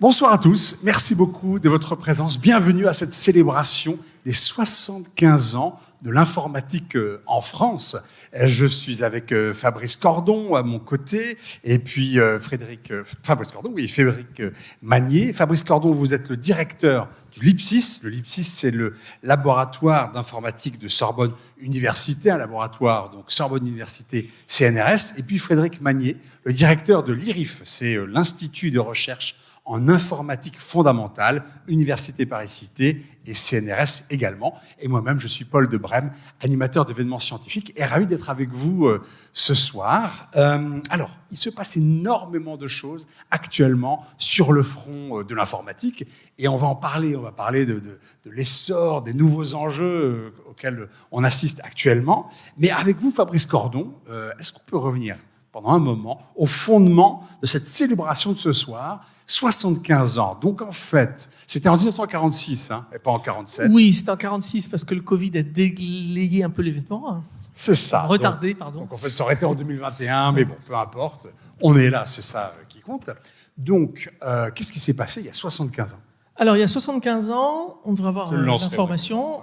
Bonsoir à tous, merci beaucoup de votre présence. Bienvenue à cette célébration des 75 ans de l'informatique euh, en France. Euh, je suis avec euh, Fabrice Cordon à mon côté et puis Frédéric Fabrice Cordon, oui, Frédéric Magnier. Fabrice Cordon, vous êtes le directeur du LIPSIS. Le LIPSIS, c'est le laboratoire d'informatique de Sorbonne Université, un laboratoire donc Sorbonne Université CNRS. Et puis Frédéric Magnier, le directeur de l'IRIF, c'est l'institut de recherche en informatique fondamentale, Université Paris-Cité et CNRS également. Et moi-même, je suis Paul de Brême, animateur d'événements scientifiques et ravi d'être avec vous euh, ce soir. Euh, alors, il se passe énormément de choses actuellement sur le front euh, de l'informatique et on va en parler. On va parler de, l'essor, des nouveaux enjeux auxquels on assiste actuellement. Mais avec vous, Fabrice Cordon, est-ce qu'on peut revenir pendant un moment au fondement de cette célébration de ce soir 75 ans. Donc en fait, c'était en 1946, hein, et pas en 47. Oui, c'était en 46 parce que le Covid a délayé un peu l'événement. Hein. C'est ça. Retardé, pardon. Donc en fait, ça aurait été en 2021, mais bon, peu importe. On est là, c'est ça euh, qui compte. Donc, euh, qu'est-ce qui s'est passé il y a 75 ans? Alors, il y a 75 ans, on devrait avoir euh, l'information,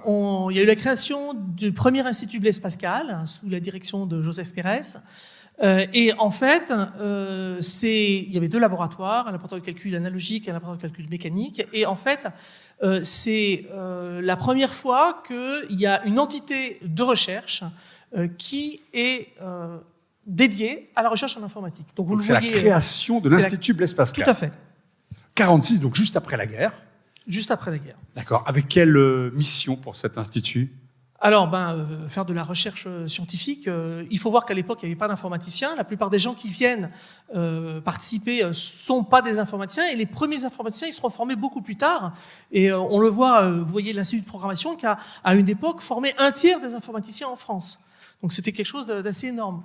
il y a eu la création du premier institut Blaise Pascal, hein, sous la direction de Joseph Pérez, euh, et en fait, euh, il y avait deux laboratoires, un laboratoire de calcul analogique et un laboratoire de calcul mécanique. Et en fait, euh, c'est euh, la première fois qu'il y a une entité de recherche euh, qui est dédiée à la recherche en informatique. Donc vous le voyez. C'est la création de l'Institut Blaise Pascal. Tout à fait. 46, donc juste après la guerre. Juste après la guerre. D'accord. Avec quelle mission pour cet institut? Alors, ben, euh, faire de la recherche euh, scientifique, euh, il faut voir qu'à l'époque, il n'y avait pas d'informaticiens. La plupart des gens qui viennent participer sont pas des informaticiens, et les premiers informaticiens, ils seront formés beaucoup plus tard. Et on le voit, vous voyez l'Institut de programmation qui a, à une époque, formé un tiers des informaticiens en France. Donc c'était quelque chose d'assez énorme.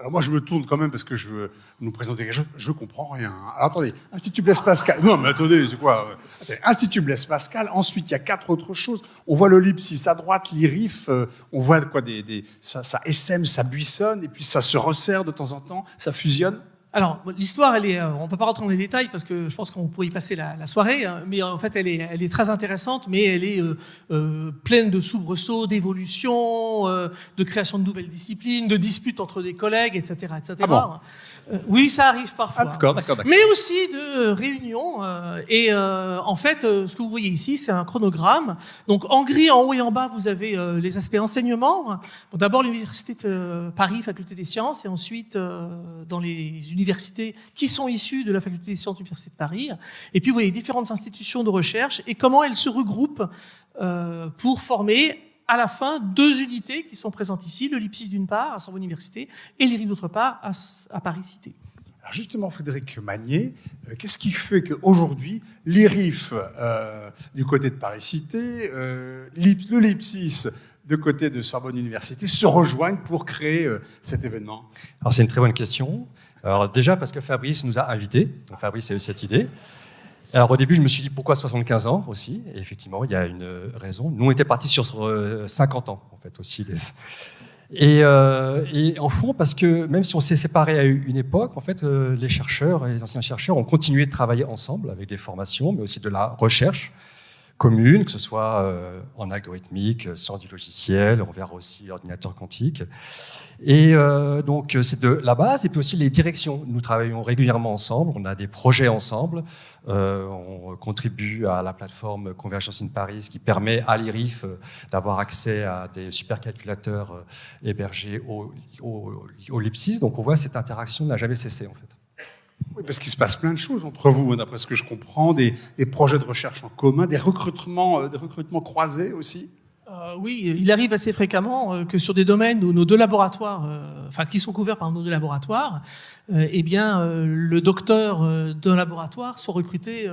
Alors moi, je me tourne quand même parce que je veux nous présenter quelque chose. Je comprends rien. Alors attendez, Institut Blaise Pascal. Non, mais attendez, c'est quoi Institut Blaise Pascal. Ensuite, il y a quatre autres choses. On voit l'ellipsis à droite, l'IRIF. Euh, on voit quoi des, des ça, ça SM, ça buissonne et puis ça se resserre de temps en temps, ça fusionne. Alors, l'histoire, elle est, euh, on peut pas rentrer dans les détails parce que je pense qu'on pourrait y passer la, la, soirée, hein, mais en fait, elle est, elle est très intéressante, mais elle est euh, euh pleine de soubresauts, d'évolutions, euh, de création de nouvelles disciplines, de disputes entre des collègues, etc., etc. Ah bon euh, oui, ça arrive parfois. Ah, d'accord, d'accord, Mais aussi de réunions. et en fait, ce que vous voyez ici, c'est un chronogramme. Donc, en gris, en haut et en bas, vous avez les aspects enseignement. Bon, D'abord, l'université de Paris, faculté des sciences, et ensuite dans les universités qui sont issues de la faculté des sciences de l'Université de Paris. Et puis, vous voyez différentes institutions de recherche et comment elles se regroupent euh, pour former à la fin deux unités qui sont présentes ici, le LIPSIS d'une part, à Sorbonne Université, et l'IRIF d'autre part, à, Paris Cité. Alors justement, Frédéric Magnier, euh, qu'est-ce qui fait qu'aujourd'hui, l'IRIF euh, du côté de Paris Cité, euh, le LIPSIS de côté de Sorbonne Université se rejoignent pour créer euh, cet événement? Alors c'est une très bonne question. Alors déjà parce que Fabrice nous a invités. Fabrice a eu cette idée. Alors au début, je me suis dit pourquoi 75 ans aussi? Et effectivement, il y a une raison. Nous, on était partis sur 50 ans en fait aussi. Et, euh, et, en fond, parce que même si on s'est séparés à une époque, en fait, euh, les chercheurs et les anciens chercheurs ont continué de travailler ensemble avec des formations, mais aussi de la recherche commune, que ce soit euh, en algorithmique, sciences du logiciel, on verra aussi ordinateur quantique. Et euh, donc c'est de la base et puis aussi les directions. Nous travaillons régulièrement ensemble, on a des projets ensemble, euh, on contribue à la plateforme Convergence in Paris qui permet à l'IRIF d'avoir accès à des supercalculateurs hébergés au, au, au. Donc on voit cette interaction n'a jamais cessé en fait. Parce qu'il se passe plein de choses entre vous, hein, d'après ce que je comprends, des, des, projets de recherche en commun, des recrutements, euh, des recrutements croisés aussi. Euh, oui, il arrive assez fréquemment euh, que sur des domaines où nos deux laboratoires, euh, enfin qui sont couverts par nos deux laboratoires, eh bien le docteur d'un laboratoire soit recruté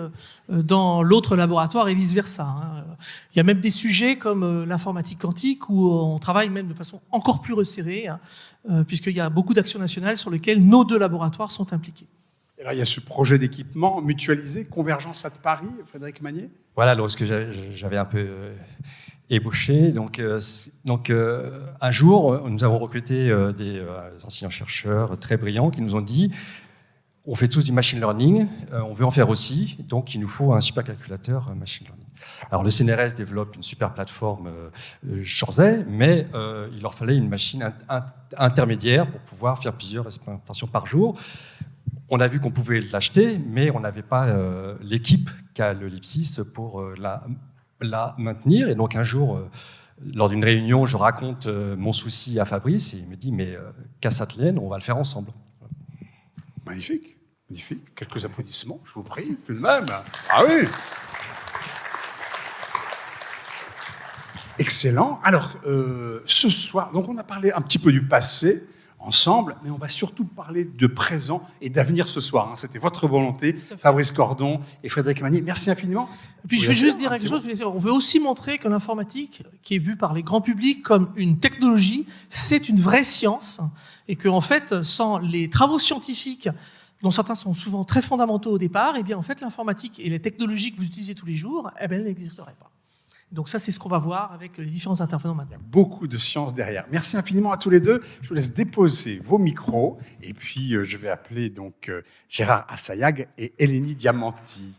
dans l'autre laboratoire et vice versa. Hein. Il y a même des sujets comme l'informatique quantique où on travaille même de façon encore plus resserrée, hein, puisqu'il y a beaucoup d'actions nationales sur lesquelles nos deux laboratoires sont impliqués. Et là, il y a ce projet d'équipement mutualisé, Convergence à Paris, Frédéric Magnier Voilà, lorsque j'avais un peu euh, ébauché. Donc, euh, donc euh, un jour, nous avons recruté des anciens chercheurs très brillants qui nous ont dit On fait tous du machine learning, on veut en faire aussi, donc il nous faut un supercalculateur machine learning. Alors le CNRS développe une super plateforme euh, mais il leur fallait une machine intermédiaire pour pouvoir faire plusieurs expérimentations par jour. On a vu qu'on pouvait l'acheter, mais on n'avait pas l'équipe qu'a le Lipsis pour la, la, maintenir. Et donc un jour, lors d'une réunion, je raconte mon souci à Fabrice et il me dit mais Cassatelaine, on va le faire ensemble. Magnifique. Magnifique. Quelques applaudissements, je vous prie, tout de même. Ah oui Excellent. Alors, euh, ce soir, donc on a parlé un petit peu du passé ensemble, mais on va surtout parler de présent et d'avenir ce soir. Hein. C'était votre volonté, Fabrice Cordon et Frédéric Magnier. Merci infiniment. Et puis je vais juste dire quelque chose. On veut aussi montrer que l'informatique, qui est vue par les grands publics comme une technologie, c'est une vraie science et que en fait, sans les travaux scientifiques dont certains sont souvent très fondamentaux au départ, et eh bien en fait l'informatique et les technologies que vous utilisez tous les jours, eh bien, elles n'existeraient pas. Donc ça, c'est ce qu'on va voir avec les différents intervenants maintenant. Beaucoup de science derrière. Merci infiniment à tous les deux. Je vous laisse déposer vos micros et puis euh, je vais appeler donc euh, Gérard Assayag et Eleni Diamanti.